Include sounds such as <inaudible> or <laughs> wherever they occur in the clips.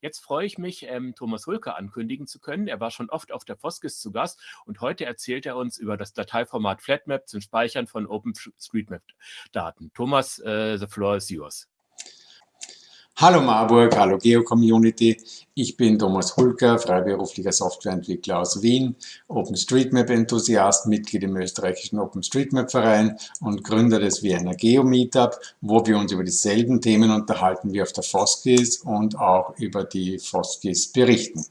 Jetzt freue ich mich, ähm, Thomas Rülke ankündigen zu können. Er war schon oft auf der Foskis zu Gast und heute erzählt er uns über das Dateiformat Flatmap zum Speichern von OpenStreetMap-Daten. Thomas, uh, the floor is yours. Hallo Marburg, hallo Geo-Community. Ich bin Thomas Hulker, freiberuflicher Softwareentwickler aus Wien, OpenStreetMap-Enthusiast, Mitglied im österreichischen OpenStreetMap-Verein und Gründer des Vienna Geo-Meetup, wo wir uns über dieselben Themen unterhalten wie auf der Foskis und auch über die Foskis berichten.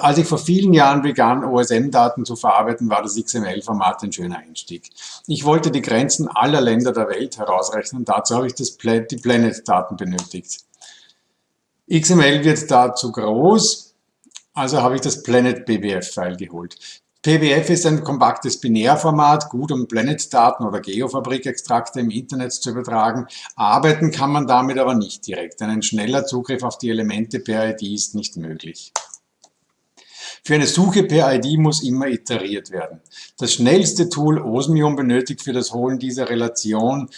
Als ich vor vielen Jahren begann, OSM-Daten zu verarbeiten, war das XML-Format ein schöner Einstieg. Ich wollte die Grenzen aller Länder der Welt herausrechnen, dazu habe ich das, die Planet-Daten benötigt. XML wird da zu groß, also habe ich das Planet BBF-File geholt. PBF ist ein kompaktes Binärformat, gut um Planet-Daten oder Geofabrik-Extrakte im Internet zu übertragen. Arbeiten kann man damit aber nicht direkt, denn ein schneller Zugriff auf die Elemente per ID ist nicht möglich. Für eine Suche per ID muss immer iteriert werden. Das schnellste Tool Osmium benötigt für das Holen dieser Relation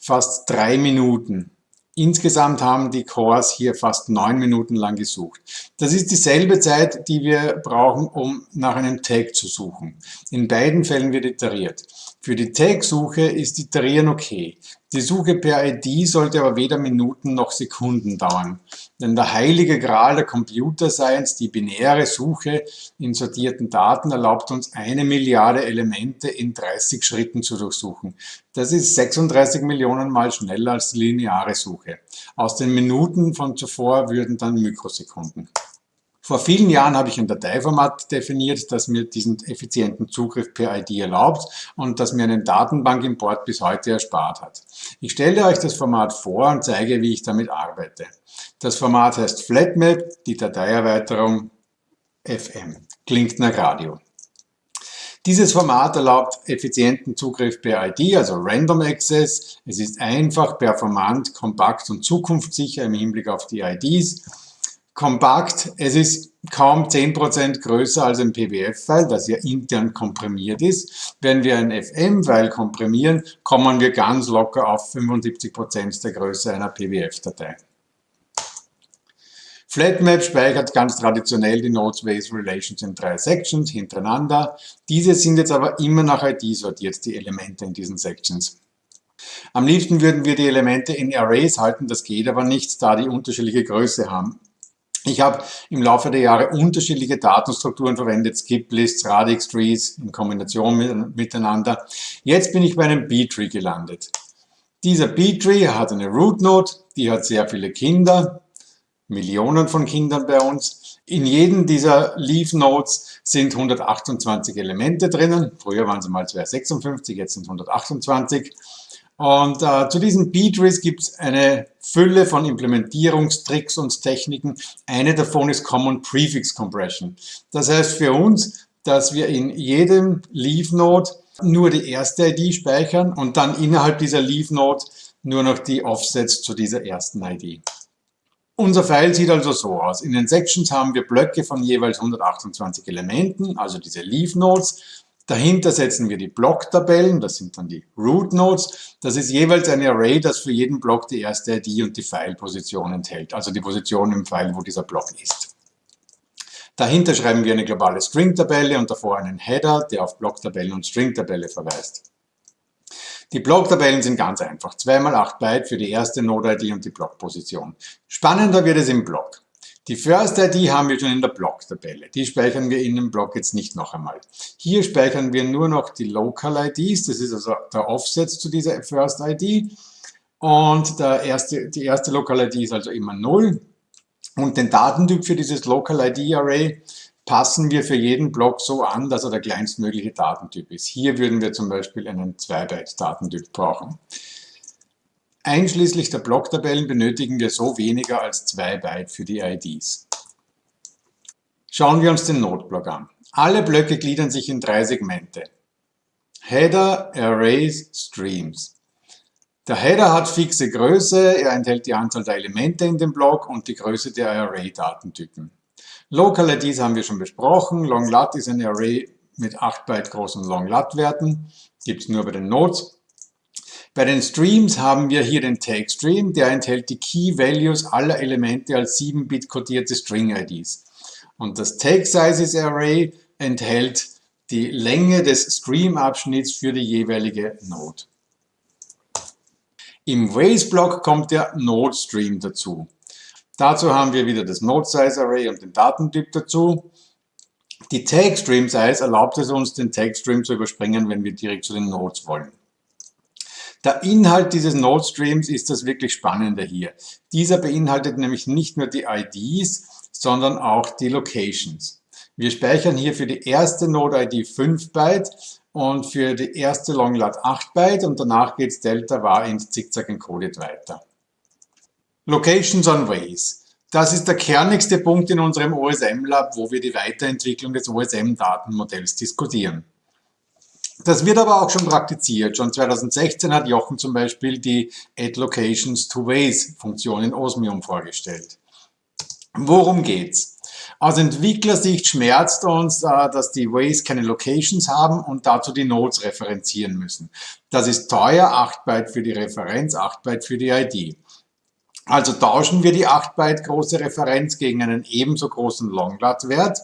fast drei Minuten. Insgesamt haben die Cores hier fast neun Minuten lang gesucht. Das ist dieselbe Zeit, die wir brauchen, um nach einem Tag zu suchen. In beiden Fällen wird iteriert. Für die Tag-Suche ist Iterieren okay. Die Suche per ID sollte aber weder Minuten noch Sekunden dauern. Denn der heilige Gral der Computer Science, die binäre Suche in sortierten Daten, erlaubt uns eine Milliarde Elemente in 30 Schritten zu durchsuchen. Das ist 36 Millionen Mal schneller als die lineare Suche. Aus den Minuten von zuvor würden dann Mikrosekunden. Vor vielen Jahren habe ich ein Dateiformat definiert, das mir diesen effizienten Zugriff per ID erlaubt und das mir einen Datenbankimport bis heute erspart hat. Ich stelle euch das Format vor und zeige, wie ich damit arbeite. Das Format heißt Flatmap, die Dateierweiterung FM. Klingt nach Radio. Dieses Format erlaubt effizienten Zugriff per ID, also Random Access. Es ist einfach, performant, kompakt und zukunftssicher im Hinblick auf die IDs kompakt. Es ist kaum 10% größer als ein PBF-File, das ja intern komprimiert ist. Wenn wir ein FM-File komprimieren, kommen wir ganz locker auf 75% der Größe einer PBF-Datei. Flatmap speichert ganz traditionell die Node-Space Relations in drei Sections hintereinander. Diese sind jetzt aber immer nach ID sortiert, die Elemente in diesen Sections. Am liebsten würden wir die Elemente in Arrays halten, das geht aber nicht, da die unterschiedliche Größe haben. Ich habe im Laufe der Jahre unterschiedliche Datenstrukturen verwendet, Skip-Lists, Radix-Trees in Kombination mit, miteinander. Jetzt bin ich bei einem B-Tree gelandet. Dieser B-Tree hat eine Root-Node, die hat sehr viele Kinder, Millionen von Kindern bei uns. In jedem dieser Leaf-Nodes sind 128 Elemente drinnen. Früher waren es mal 256, jetzt sind 128. Und äh, zu diesen B-Trees gibt es eine Fülle von Implementierungstricks und Techniken. Eine davon ist Common Prefix Compression. Das heißt für uns, dass wir in jedem Leaf-Node nur die erste ID speichern und dann innerhalb dieser Leaf-Node nur noch die Offsets zu dieser ersten ID. Unser File sieht also so aus. In den Sections haben wir Blöcke von jeweils 128 Elementen, also diese Leaf-Nodes. Dahinter setzen wir die Blocktabellen, das sind dann die Root Nodes. Das ist jeweils ein Array, das für jeden Block die erste ID und die File-Position enthält, also die Position im File, wo dieser Block ist. Dahinter schreiben wir eine globale String-Tabelle und davor einen Header, der auf Blocktabellen und String-Tabelle verweist. Die Blocktabellen sind ganz einfach. 2 mal 8 Byte für die erste Node-ID und die Blockposition. Spannender wird es im Block. Die First ID haben wir schon in der Block-Tabelle. Die speichern wir in dem Block jetzt nicht noch einmal. Hier speichern wir nur noch die Local IDs. Das ist also der Offset zu dieser First ID. Und erste, die erste Local ID ist also immer 0. Und den Datentyp für dieses Local ID Array passen wir für jeden Block so an, dass er der kleinstmögliche Datentyp ist. Hier würden wir zum Beispiel einen 2-Byte-Datentyp brauchen. Einschließlich der Blocktabellen benötigen wir so weniger als 2 Byte für die IDs. Schauen wir uns den Noteblock an. Alle Blöcke gliedern sich in drei Segmente. Header, Arrays, Streams. Der Header hat fixe Größe, er enthält die Anzahl der Elemente in dem Block und die Größe der Array-Datentypen. Local IDs haben wir schon besprochen. Long-Lat ist ein Array mit 8 Byte großen Long-Lat-Werten. Gibt es nur bei den Nodes. Bei den Streams haben wir hier den Tag Stream, der enthält die Key Values aller Elemente als 7-Bit kodierte String IDs. Und das Tag Sizes Array enthält die Länge des Stream-Abschnitts für die jeweilige Node. Im Ways-Block kommt der Node-Stream dazu. Dazu haben wir wieder das Node-Size-Array und den Datentyp dazu. Die Tag-Stream-Size erlaubt es uns, den Tag-Stream zu überspringen, wenn wir direkt zu den Nodes wollen. Der Inhalt dieses Node-Streams ist das wirklich Spannende hier. Dieser beinhaltet nämlich nicht nur die IDs, sondern auch die Locations. Wir speichern hier für die erste Node-ID 5 Byte und für die erste Longlat 8 Byte und danach geht's Delta var int zickzack encoded weiter. Locations on Ways. Das ist der kernigste Punkt in unserem OSM-Lab, wo wir die Weiterentwicklung des OSM-Datenmodells diskutieren. Das wird aber auch schon praktiziert. Schon 2016 hat Jochen zum Beispiel die Add Locations to Ways Funktion in Osmium vorgestellt. Worum geht's? Aus Entwicklersicht schmerzt uns, äh, dass die Ways keine Locations haben und dazu die Nodes referenzieren müssen. Das ist teuer, 8 Byte für die Referenz, 8 Byte für die ID. Also tauschen wir die 8 Byte große Referenz gegen einen ebenso großen Longlat-Wert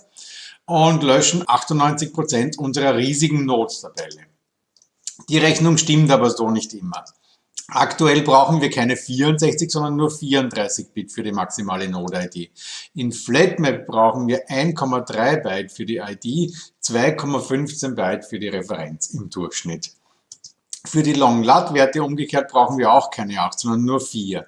und löschen 98 Prozent unserer riesigen Nodes-Tabelle. Die Rechnung stimmt aber so nicht immer. Aktuell brauchen wir keine 64, sondern nur 34 Bit für die maximale Node-ID. In FlatMap brauchen wir 1,3 Byte für die ID, 2,15 Byte für die Referenz im Durchschnitt. Für die Long-Lat-Werte umgekehrt brauchen wir auch keine 8, sondern nur 4.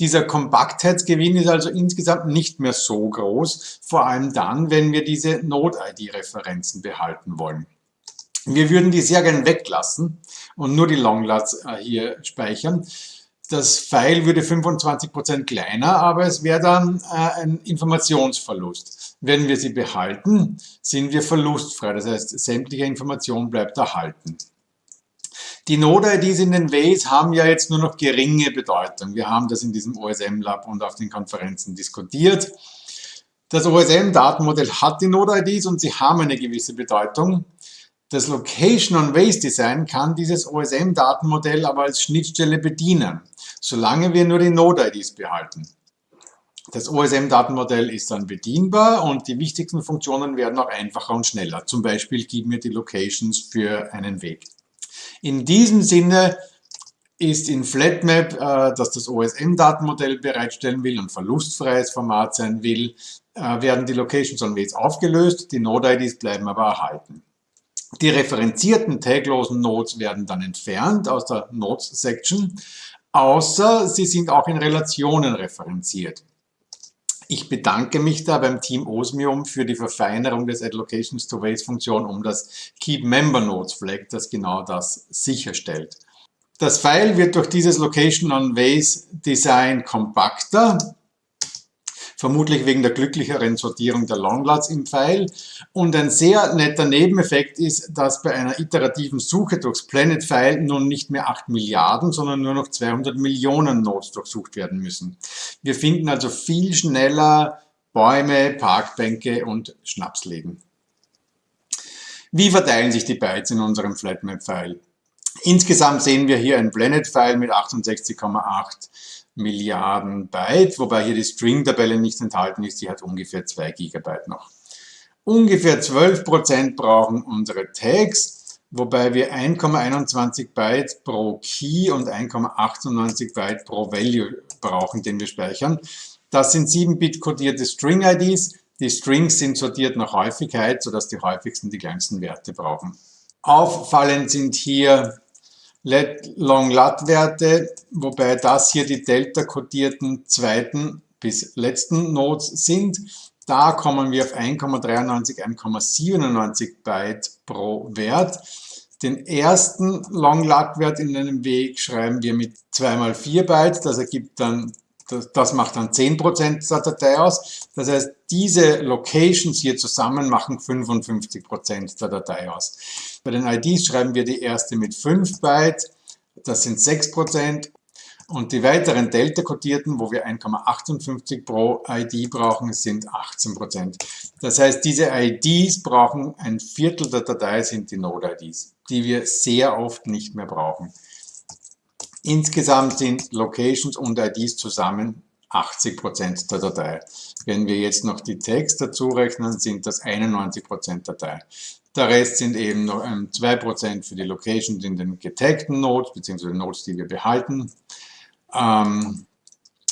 Dieser Kompaktheitsgewinn ist also insgesamt nicht mehr so groß, vor allem dann, wenn wir diese Node-ID-Referenzen behalten wollen. Wir würden die sehr gern weglassen und nur die Longlats äh, hier speichern. Das File würde 25% kleiner, aber es wäre dann äh, ein Informationsverlust. Wenn wir sie behalten, sind wir verlustfrei. Das heißt, sämtliche Information bleibt erhalten. Die Node-IDs in den Ways haben ja jetzt nur noch geringe Bedeutung. Wir haben das in diesem OSM-Lab und auf den Konferenzen diskutiert. Das OSM-Datenmodell hat die Node-IDs und sie haben eine gewisse Bedeutung. Das Location on Ways Design kann dieses OSM-Datenmodell aber als Schnittstelle bedienen, solange wir nur die Node-IDs behalten. Das OSM-Datenmodell ist dann bedienbar und die wichtigsten Funktionen werden auch einfacher und schneller. Zum Beispiel gib mir die Locations für einen Weg. In diesem Sinne ist in FlatMap, äh, dass das OSM-Datenmodell bereitstellen will und verlustfreies Format sein will, äh, werden die Locations on Ways aufgelöst, die Node-IDs bleiben aber erhalten. Die referenzierten taglosen Nodes werden dann entfernt aus der Nodes-Section, außer sie sind auch in Relationen referenziert. Ich bedanke mich da beim Team Osmium für die Verfeinerung des Allocations to Ways Funktion um das Keep Member Nodes Flag, das genau das sicherstellt. Das File wird durch dieses Location on Ways Design kompakter vermutlich wegen der glücklicheren Sortierung der Longlats im Pfeil. Und ein sehr netter Nebeneffekt ist, dass bei einer iterativen Suche durchs Planet File nun nicht mehr 8 Milliarden, sondern nur noch 200 Millionen Nodes durchsucht werden müssen. Wir finden also viel schneller Bäume, Parkbänke und Schnapsläden. Wie verteilen sich die Bytes in unserem FlatMap-File? Insgesamt sehen wir hier ein Planet-File mit 68,8 Milliarden Byte, wobei hier die String-Tabelle nicht enthalten ist, die hat ungefähr 2 Gigabyte noch. Ungefähr 12% brauchen unsere Tags, wobei wir 1,21 Byte pro Key und 1,98 Byte pro Value brauchen, den wir speichern. Das sind 7-Bit kodierte String-IDs. Die Strings sind sortiert nach Häufigkeit, sodass die häufigsten die kleinsten Werte brauchen. Auffallend sind hier Long-Lat-Werte, wobei das hier die delta-kodierten zweiten bis letzten Nodes sind. Da kommen wir auf 1,93, 1,97 Byte pro Wert. Den ersten Long-Lat-Wert in einem Weg schreiben wir mit 2 mal 4 Byte. Das ergibt dann, das, das macht dann 10% der Datei aus. Das heißt, diese Locations hier zusammen machen 55% der Datei aus. Bei den IDs schreiben wir die erste mit 5 Byte, das sind 6%. Und die weiteren Delta-Kodierten, wo wir 1,58 pro ID brauchen, sind 18%. Das heißt, diese IDs brauchen ein Viertel der Datei, sind die Node-IDs, die wir sehr oft nicht mehr brauchen. Insgesamt sind Locations und IDs zusammen 80% der Datei. Wenn wir jetzt noch die Text dazu rechnen, sind das 91% Datei. Der Rest sind eben noch 2% für die Locations in den getaggten Nodes, beziehungsweise Nodes, die wir behalten. Ähm,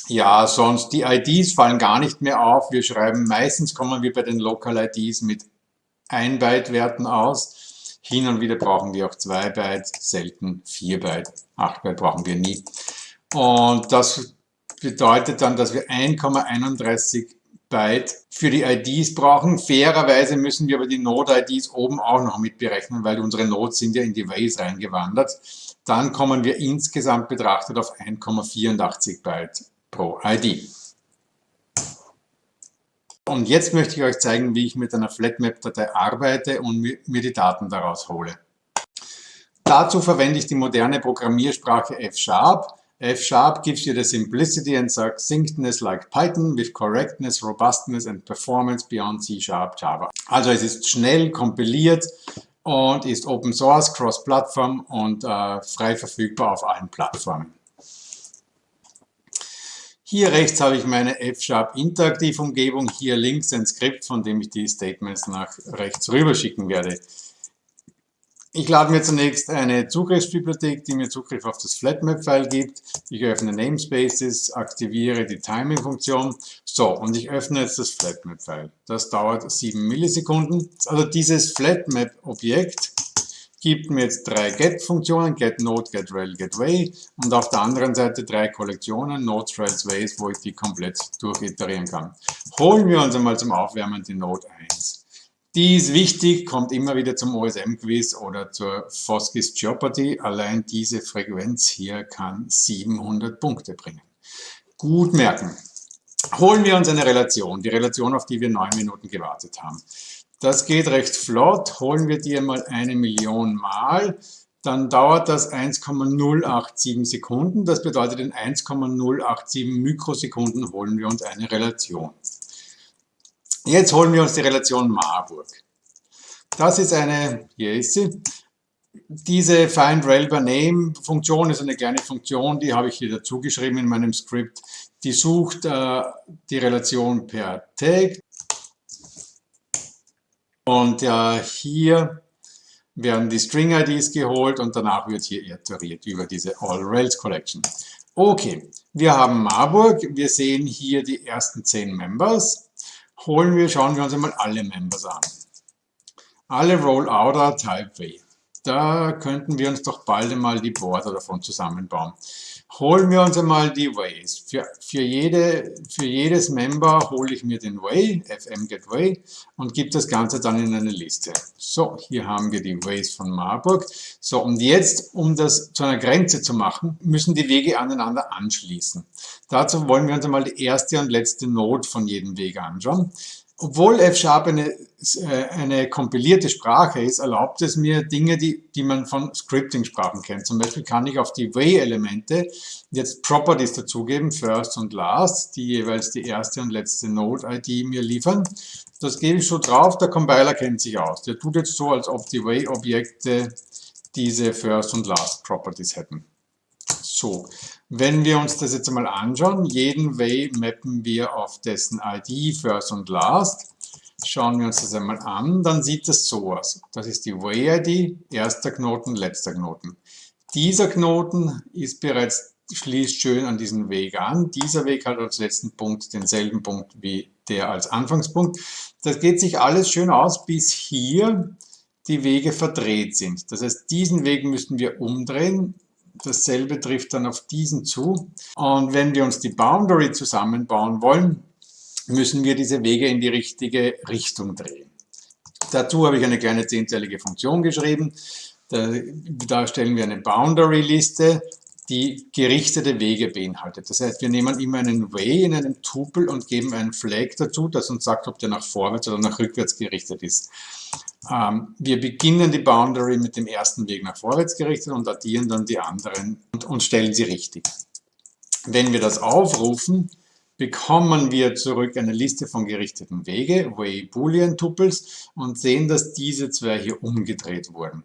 ja, sonst die IDs fallen gar nicht mehr auf. Wir schreiben, meistens kommen wir bei den Local IDs mit 1 Byte Werten aus. Hin und wieder brauchen wir auch 2 Byte, selten 4 Byte. 8 Byte brauchen wir nie. Und das bedeutet dann, dass wir 1,31 Byte für die IDs brauchen. Fairerweise müssen wir aber die Node-IDs oben auch noch mit berechnen, weil unsere Nodes sind ja in die Ways reingewandert. Dann kommen wir insgesamt betrachtet auf 1,84 Byte pro ID. Und jetzt möchte ich euch zeigen, wie ich mit einer Flatmap-Datei arbeite und mir die Daten daraus hole. Dazu verwende ich die moderne Programmiersprache F-Sharp. F-Sharp gives you the simplicity and succinctness like Python with correctness, robustness and performance beyond C-Sharp Java. Also es ist schnell kompiliert und ist Open Source, Cross-Plattform und äh, frei verfügbar auf allen Plattformen. Hier rechts habe ich meine F-Sharp Interaktiv-Umgebung, hier links ein Skript, von dem ich die Statements nach rechts rüber schicken werde. Ich lade mir zunächst eine Zugriffsbibliothek, die mir Zugriff auf das Flatmap-File gibt. Ich öffne Namespaces, aktiviere die Timing-Funktion. So, und ich öffne jetzt das Flatmap-File. Das dauert 7 Millisekunden. Also dieses Flatmap-Objekt gibt mir jetzt drei Get-Funktionen, GetNode, GetRel, GetWay und auf der anderen Seite drei Kollektionen, Nodes, Rels, Ways, wo ich die komplett durchiterieren kann. Holen wir uns einmal zum Aufwärmen die Node 1. Die ist wichtig, kommt immer wieder zum OSM-Quiz oder zur Foskis Jeopardy. Allein diese Frequenz hier kann 700 Punkte bringen. Gut merken. Holen wir uns eine Relation, die Relation, auf die wir neun Minuten gewartet haben. Das geht recht flott. Holen wir die einmal eine Million Mal, dann dauert das 1,087 Sekunden. Das bedeutet, in 1,087 Mikrosekunden holen wir uns eine Relation. Jetzt holen wir uns die Relation Marburg. Das ist eine, hier ist sie, diese Find Rel by Name Funktion ist eine kleine Funktion, die habe ich hier dazu geschrieben in meinem Skript. Die sucht äh, die Relation per Tag. Und äh, hier werden die String-IDs geholt und danach wird hier iteriert über diese All-Rails Collection. Okay, wir haben Marburg, wir sehen hier die ersten 10 Members. Holen wir, schauen wir uns einmal alle Members an. Alle Rollouter Type W. Da könnten wir uns doch bald einmal die Border davon zusammenbauen. Holen wir uns einmal die Ways. Für, für, jede, für jedes Member hole ich mir den Way, fm get way, und gebe das Ganze dann in eine Liste. So, hier haben wir die Ways von Marburg. So, und jetzt, um das zu einer Grenze zu machen, müssen die Wege aneinander anschließen. Dazu wollen wir uns einmal die erste und letzte Node von jedem Weg anschauen. Obwohl F-Sharp eine, äh, eine kompilierte Sprache ist, erlaubt es mir Dinge, die, die man von Scripting-Sprachen kennt. Zum Beispiel kann ich auf die Way-Elemente jetzt Properties dazugeben, First und Last, die jeweils die erste und letzte Node-ID mir liefern. Das gebe ich so drauf, der Compiler kennt sich aus. Der tut jetzt so, als ob die Way-Objekte diese First und Last Properties hätten. So, wenn wir uns das jetzt einmal anschauen, jeden Way mappen wir auf dessen ID, First und Last. Schauen wir uns das einmal an, dann sieht das so aus. Das ist die Way-ID, erster Knoten, letzter Knoten. Dieser Knoten ist bereits, schließt schön an diesen Weg an. Dieser Weg hat als letzten Punkt denselben Punkt wie der als Anfangspunkt. Das geht sich alles schön aus, bis hier die Wege verdreht sind. Das heißt, diesen Weg müssten wir umdrehen, Dasselbe trifft dann auf diesen zu. Und wenn wir uns die Boundary zusammenbauen wollen, müssen wir diese Wege in die richtige Richtung drehen. Dazu habe ich eine kleine zehnteilige Funktion geschrieben. Da, da stellen wir eine Boundary-Liste, die gerichtete Wege beinhaltet. Das heißt, wir nehmen immer einen Way in einem Tupel und geben einen Flag dazu, das uns sagt, ob der nach vorwärts oder nach rückwärts gerichtet ist. Ähm, wir beginnen die Boundary mit dem ersten Weg nach vorwärts gerichtet und addieren dann die anderen und, und stellen sie richtig. Wenn wir das aufrufen, bekommen wir zurück eine Liste von gerichteten Wege, Way Boolean Tuples, und sehen, dass diese zwei hier umgedreht wurden.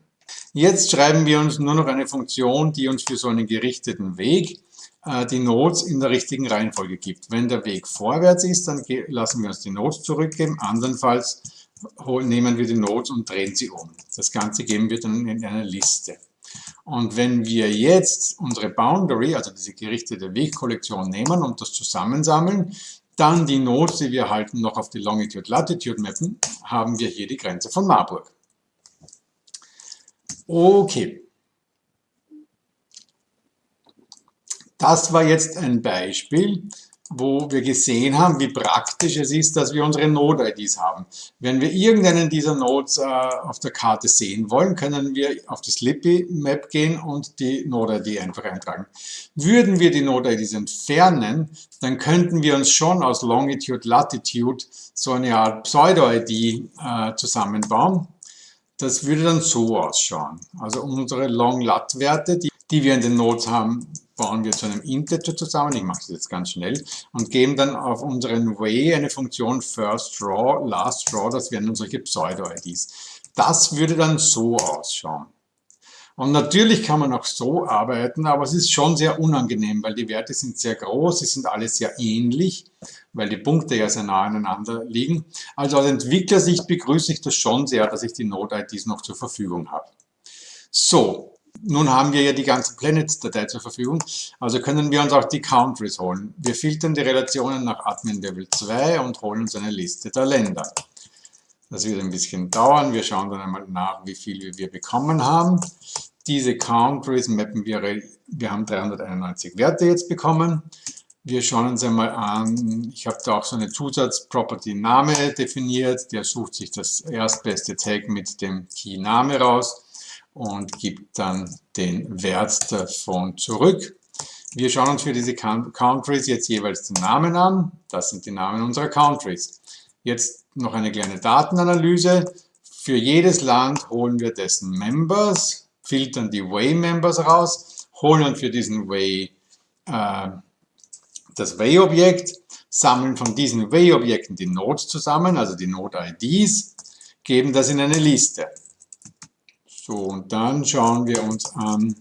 Jetzt schreiben wir uns nur noch eine Funktion, die uns für so einen gerichteten Weg äh, die Nodes in der richtigen Reihenfolge gibt. Wenn der Weg vorwärts ist, dann lassen wir uns die Nodes zurückgeben, andernfalls nehmen wir die Nodes und drehen sie um. Das Ganze geben wir dann in eine Liste. Und wenn wir jetzt unsere Boundary, also diese gerichtete Wegkollektion nehmen und das zusammensammeln, dann die Nodes, die wir halten, noch auf die Longitude-Latitude mappen, haben wir hier die Grenze von Marburg. Okay. Das war jetzt ein Beispiel, wo wir gesehen haben, wie praktisch es ist, dass wir unsere Node-IDs haben. Wenn wir irgendeinen dieser Nodes äh, auf der Karte sehen wollen, können wir auf die Slippy-Map gehen und die Node-ID einfach eintragen. Würden wir die Node-IDs entfernen, dann könnten wir uns schon aus Longitude, Latitude so eine Art Pseudo-ID äh, zusammenbauen. Das würde dann so ausschauen. Also unsere Long-Lat-Werte, die, die wir in den Nodes haben, bauen wir zu einem Integer zusammen, ich mache das jetzt ganz schnell, und geben dann auf unseren Way eine Funktion First Draw, Last Draw, das wären dann solche Pseudo-IDs. Das würde dann so ausschauen. Und natürlich kann man auch so arbeiten, aber es ist schon sehr unangenehm, weil die Werte sind sehr groß, sie sind alle sehr ähnlich, weil die Punkte ja sehr nah aneinander liegen. Also aus Entwicklersicht begrüße ich das schon sehr, dass ich die Node-IDs noch zur Verfügung habe. So, nun haben wir ja die ganze Planets-Datei zur Verfügung, also können wir uns auch die Countries holen. Wir filtern die Relationen nach Admin Level 2 und holen uns eine Liste der Länder. Das wird ein bisschen dauern, wir schauen dann einmal nach, wie viel wir bekommen haben. Diese Countries mappen wir, wir haben 391 Werte jetzt bekommen. Wir schauen uns einmal an, ich habe da auch so eine Zusatz-Property-Name definiert, der sucht sich das erstbeste Tag mit dem Key-Name raus und gibt dann den Wert davon zurück. Wir schauen uns für diese Countries jetzt jeweils den Namen an. Das sind die Namen unserer Countries. Jetzt noch eine kleine Datenanalyse. Für jedes Land holen wir dessen Members, filtern die Way-Members raus, holen für diesen Way äh, das Way-Objekt, sammeln von diesen Way-Objekten die Nodes zusammen, also die Node-IDs, geben das in eine Liste. So, und dann schauen wir uns an,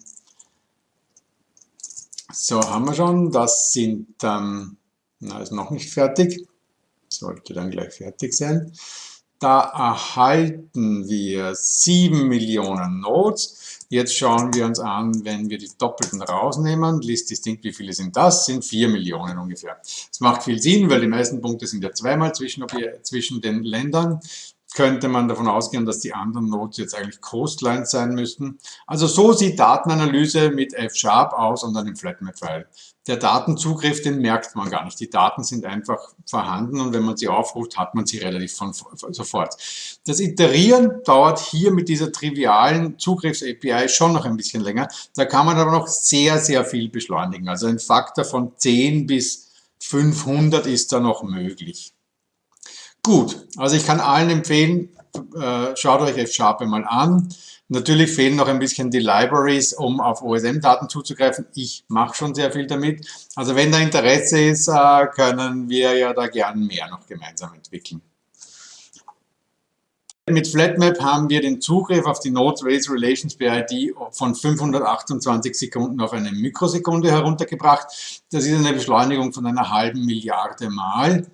so haben wir schon, das sind, ähm, na, ist noch nicht fertig, sollte dann gleich fertig sein. Da erhalten wir 7 Millionen Nodes. Jetzt schauen wir uns an, wenn wir die Doppelten rausnehmen, List distinct, wie viele sind das? Sind 4 Millionen ungefähr. Das macht viel Sinn, weil die meisten Punkte sind ja zweimal zwischen, zwischen den Ländern könnte man davon ausgehen, dass die anderen Nodes jetzt eigentlich Coastlines sein müssten. Also so sieht Datenanalyse mit F-Sharp aus und einem FlatMap-File. Der Datenzugriff, den merkt man gar nicht. Die Daten sind einfach vorhanden und wenn man sie aufruft, hat man sie relativ von, sofort. Das Iterieren dauert hier mit dieser trivialen Zugriffs-API schon noch ein bisschen länger. Da kann man aber noch sehr, sehr viel beschleunigen. Also ein Faktor von 10 bis 500 ist da noch möglich. Gut, also ich kann allen empfehlen, äh, schaut euch F-Sharp mal an. Natürlich fehlen noch ein bisschen die Libraries, um auf OSM-Daten zuzugreifen. Ich mache schon sehr viel damit. Also wenn da Interesse ist, äh, können wir ja da gern mehr noch gemeinsam entwickeln. Mit FlatMap haben wir den Zugriff auf die Node Race Relations BID von 528 Sekunden auf eine Mikrosekunde heruntergebracht. Das ist eine Beschleunigung von einer halben Milliarde Mal.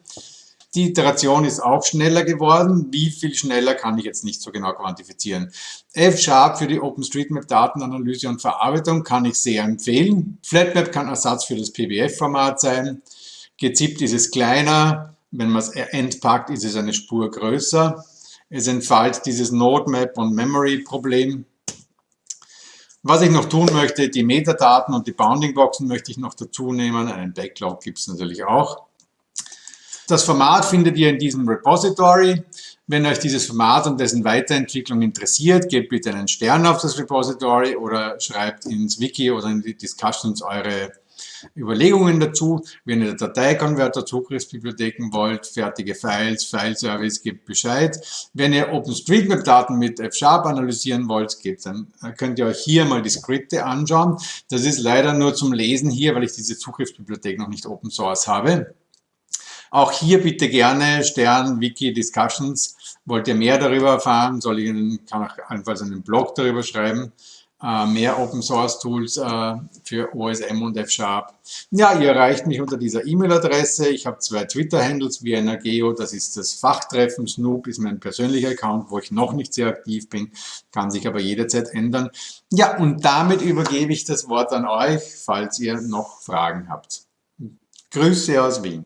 Die Iteration ist auch schneller geworden. Wie viel schneller kann ich jetzt nicht so genau quantifizieren. F-Sharp für die OpenStreetMap-Datenanalyse und Verarbeitung kann ich sehr empfehlen. FlatMap kann Ersatz für das PBF-Format sein. Gezippt ist es kleiner. Wenn man es entpackt, ist es eine Spur größer. Es entfällt dieses Node-Map- und Memory-Problem. Was ich noch tun möchte, die Metadaten und die Bounding-Boxen möchte ich noch dazu nehmen. Einen Backlog gibt es natürlich auch. Das Format findet ihr in diesem Repository. Wenn euch dieses Format und dessen Weiterentwicklung interessiert, gebt bitte einen Stern auf das Repository oder schreibt ins Wiki oder in die Discussions eure Überlegungen dazu. Wenn ihr Dateikonverter, Zugriffsbibliotheken wollt, fertige Files, File-Service, gebt Bescheid. Wenn ihr OpenStreetMap-Daten mit F-Sharp analysieren wollt, gebt, dann könnt ihr euch hier mal die Skripte anschauen. Das ist leider nur zum Lesen hier, weil ich diese Zugriffsbibliothek noch nicht Open Source habe. Auch hier bitte gerne Stern Wiki Discussions. Wollt ihr mehr darüber erfahren, soll ich Ihnen, kann auch allenfalls einen Blog darüber schreiben. Äh, mehr Open Source Tools äh, für OSM und F-Sharp. Ja, ihr erreicht mich unter dieser E-Mail-Adresse. Ich habe zwei Twitter-Handles, Vienna Geo, das ist das Fachtreffen, Snoop ist mein persönlicher Account, wo ich noch nicht sehr aktiv bin, kann sich aber jederzeit ändern. Ja, und damit übergebe ich das Wort an euch, falls ihr noch Fragen habt. Grüße aus Wien.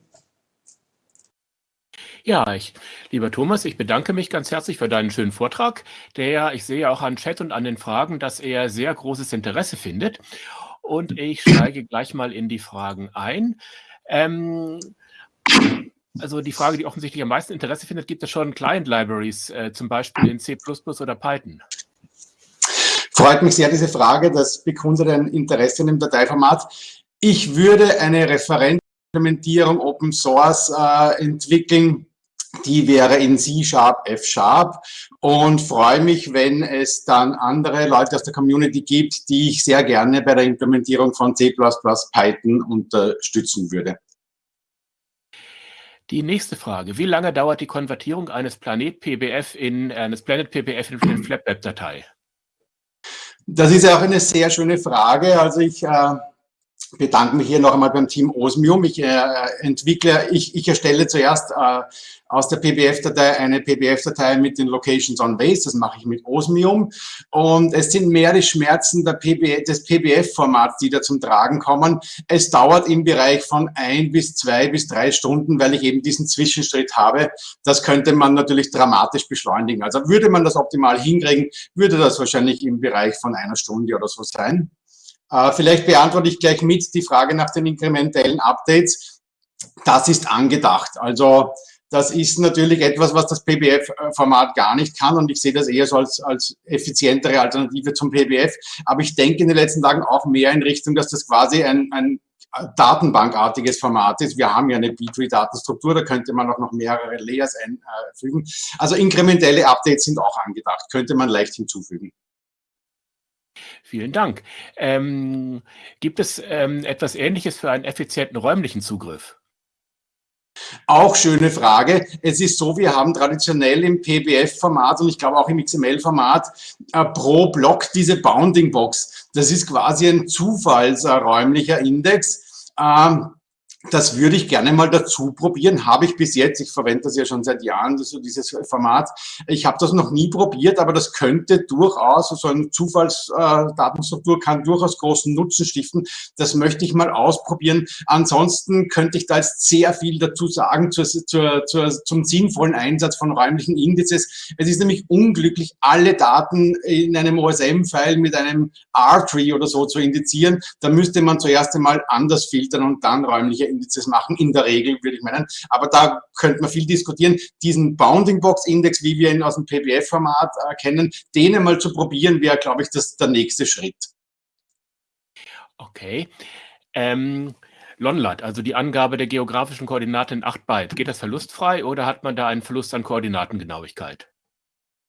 Ja, ich, lieber Thomas, ich bedanke mich ganz herzlich für deinen schönen Vortrag, der, ich sehe auch an Chat und an den Fragen, dass er sehr großes Interesse findet. Und ich steige gleich mal in die Fragen ein. Ähm, also die Frage, die offensichtlich am meisten Interesse findet, gibt es schon Client-Libraries, äh, zum Beispiel in C++ oder Python? Freut mich sehr, diese Frage. Das bekundet ein Interesse in dem Dateiformat. Ich würde eine Referentimplementierung Open Source äh, entwickeln, die wäre in C-Sharp, F-Sharp und freue mich, wenn es dann andere Leute aus der Community gibt, die ich sehr gerne bei der Implementierung von C++ Python unterstützen würde. Die nächste Frage. Wie lange dauert die Konvertierung eines Planet PBF in eines Planet PBF in eine FlatWeb-Datei? Das ist ja auch eine sehr schöne Frage. Also ich äh, bedanke mich hier noch einmal beim Team Osmium. Ich äh, entwickle, ich, ich erstelle zuerst äh, aus der PBF-Datei eine PBF-Datei mit den Locations on Base. Das mache ich mit Osmium. Und es sind mehr die Schmerzen der PB, des PBF-Formats, die da zum Tragen kommen. Es dauert im Bereich von ein bis zwei bis drei Stunden, weil ich eben diesen Zwischenschritt habe. Das könnte man natürlich dramatisch beschleunigen. Also würde man das optimal hinkriegen, würde das wahrscheinlich im Bereich von einer Stunde oder so sein. Äh, vielleicht beantworte ich gleich mit die Frage nach den inkrementellen Updates. Das ist angedacht. Also das ist natürlich etwas, was das PBF-Format gar nicht kann und ich sehe das eher so als, als effizientere Alternative zum PBF. Aber ich denke in den letzten Tagen auch mehr in Richtung, dass das quasi ein, ein Datenbankartiges Format ist. Wir haben ja eine B-Tree-Datenstruktur, da könnte man auch noch mehrere Layers einfügen. Also inkrementelle Updates sind auch angedacht, könnte man leicht hinzufügen. Vielen Dank. Ähm, gibt es ähm, etwas Ähnliches für einen effizienten räumlichen Zugriff? Auch schöne Frage. Es ist so, wir haben traditionell im PBF-Format und ich glaube auch im XML-Format äh, pro Block diese Bounding Box. Das ist quasi ein zufallsräumlicher Index. Ähm, das würde ich gerne mal dazu probieren. Habe ich bis jetzt. Ich verwende das ja schon seit Jahren, so dieses Format. Ich habe das noch nie probiert, aber das könnte durchaus, so eine Zufallsdatenstruktur kann durchaus großen Nutzen stiften. Das möchte ich mal ausprobieren. Ansonsten könnte ich da jetzt sehr viel dazu sagen zur, zur, zur, zum sinnvollen Einsatz von räumlichen Indizes. Es ist nämlich unglücklich, alle Daten in einem OSM-File mit einem R-Tree oder so zu indizieren. Da müsste man zuerst einmal anders filtern und dann räumliche Indizes machen, in der Regel würde ich meinen. Aber da könnte man viel diskutieren. Diesen Bounding Box Index, wie wir ihn aus dem PBF-Format äh, kennen, den einmal zu probieren, wäre, glaube ich, das, der nächste Schritt. Okay. Ähm, Lonlat, also die Angabe der geografischen Koordinaten in 8 Byte, geht das verlustfrei oder hat man da einen Verlust an Koordinatengenauigkeit?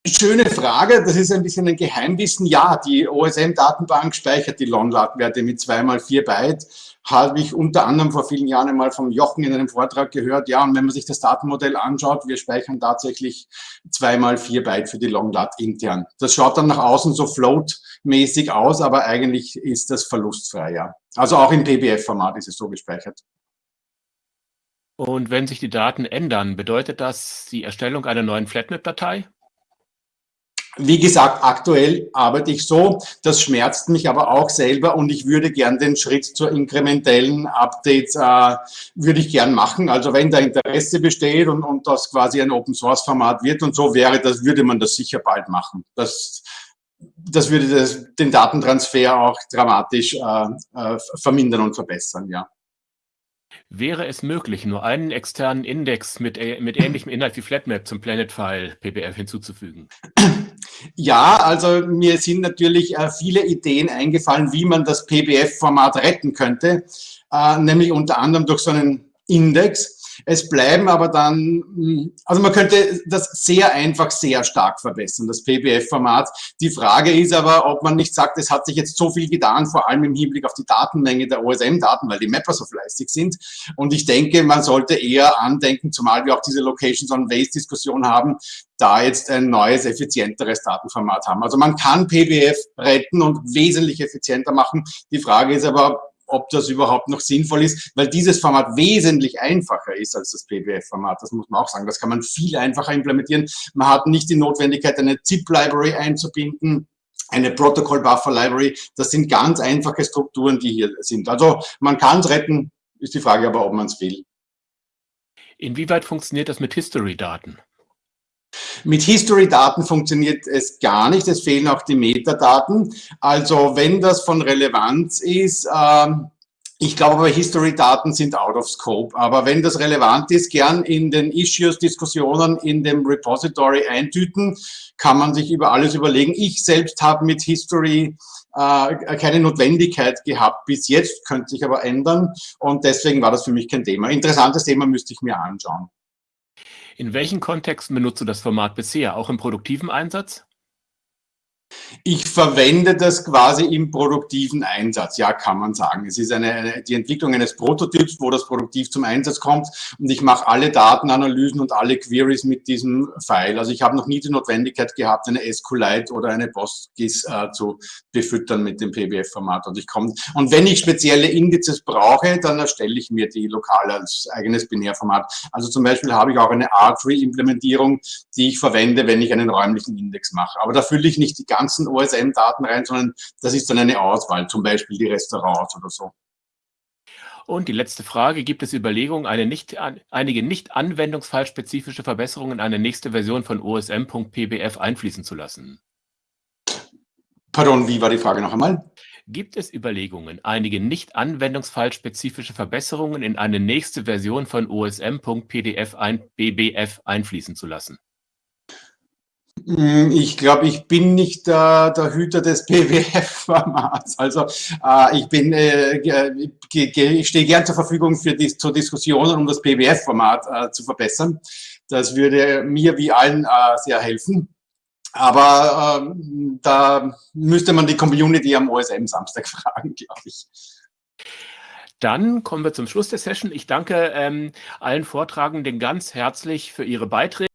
Schöne Frage, das ist ein bisschen ein Geheimwissen. Ja, die OSM-Datenbank speichert die Lonlat-Werte mit 2 mal 4 Byte habe ich unter anderem vor vielen Jahren einmal vom Jochen in einem Vortrag gehört. Ja, und wenn man sich das Datenmodell anschaut, wir speichern tatsächlich zweimal vier Byte für die Longlat intern. Das schaut dann nach außen so float-mäßig aus, aber eigentlich ist das verlustfrei, ja. Also auch im PBF-Format ist es so gespeichert. Und wenn sich die Daten ändern, bedeutet das die Erstellung einer neuen Flatmap-Datei? Wie gesagt, aktuell arbeite ich so, das schmerzt mich aber auch selber und ich würde gern den Schritt zur inkrementellen Updates, äh, würde ich gern machen. Also wenn da Interesse besteht und, und das quasi ein Open-Source-Format wird und so wäre, das würde man das sicher bald machen. Das, das würde das, den Datentransfer auch dramatisch äh, äh, vermindern und verbessern, ja. Wäre es möglich, nur einen externen Index mit, mit ähnlichem Inhalt wie Flatmap zum Planet-File PBF hinzuzufügen? Ja, also mir sind natürlich äh, viele Ideen eingefallen, wie man das PBF-Format retten könnte, äh, nämlich unter anderem durch so einen Index. Es bleiben aber dann, hm, also man könnte das sehr einfach sehr stark verbessern, das PBF-Format. Die Frage ist aber, ob man nicht sagt, es hat sich jetzt so viel getan, vor allem im Hinblick auf die Datenmenge der OSM-Daten, weil die Mapper so fleißig sind. Und ich denke, man sollte eher andenken, zumal wir auch diese Locations on Waste-Diskussion haben, da jetzt ein neues, effizienteres Datenformat haben. Also man kann PBF retten und wesentlich effizienter machen. Die Frage ist aber, ob das überhaupt noch sinnvoll ist, weil dieses Format wesentlich einfacher ist als das PBF-Format. Das muss man auch sagen. Das kann man viel einfacher implementieren. Man hat nicht die Notwendigkeit, eine ZIP-Library einzubinden eine Protocol Buffer Library. Das sind ganz einfache Strukturen, die hier sind. Also man kann es retten, ist die Frage aber, ob man es will. Inwieweit funktioniert das mit History-Daten? Mit History-Daten funktioniert es gar nicht, es fehlen auch die Metadaten. Also wenn das von Relevanz ist, ähm, ich glaube aber, History-Daten sind out of scope. Aber wenn das relevant ist, gern in den Issues, Diskussionen in dem Repository eintüten, kann man sich über alles überlegen. Ich selbst habe mit History äh, keine Notwendigkeit gehabt bis jetzt, könnte sich aber ändern. Und deswegen war das für mich kein Thema. Interessantes Thema müsste ich mir anschauen. In welchen Kontexten benutzt du das Format bisher? Auch im produktiven Einsatz? Ich verwende das quasi im produktiven Einsatz, ja, kann man sagen. Es ist eine, die Entwicklung eines Prototyps, wo das produktiv zum Einsatz kommt und ich mache alle Datenanalysen und alle Queries mit diesem File. Also ich habe noch nie die Notwendigkeit gehabt, eine SQLite oder eine PostGIS äh, zu befüttern mit dem PBF-Format. Und ich komme und wenn ich spezielle Indizes brauche, dann erstelle ich mir die lokal als eigenes Binärformat. Also zum Beispiel habe ich auch eine R-Tree-Implementierung, die ich verwende, wenn ich einen räumlichen Index mache. Aber da fülle ich nicht die ganze ganzen OSM-Daten rein, sondern das ist dann eine Auswahl, zum Beispiel die Restaurants oder so. Und die letzte Frage, gibt es Überlegungen, eine nicht, einige nicht anwendungsfallspezifische Verbesserungen in eine nächste Version von OSM.pbf einfließen zu lassen? Pardon, wie war die Frage noch einmal? Gibt es Überlegungen, einige nicht anwendungsfallspezifische Verbesserungen in eine nächste Version von OSM.pdf ein, BBF einfließen zu lassen? Hm, ich glaube, ich bin nicht der, der Hüter des <laughs> BWF-Formats. Also äh, ich bin, äh, stehe gern zur Verfügung für die, zur Diskussion, um das BWF-Format äh, zu verbessern. Das würde mir wie allen äh, sehr helfen. Aber ähm, da müsste man die Community am OSM Samstag <laughs> fragen, glaube ich. Dann kommen wir zum Schluss der Session. Ich danke ähm, allen Vortragenden ganz herzlich für ihre Beiträge.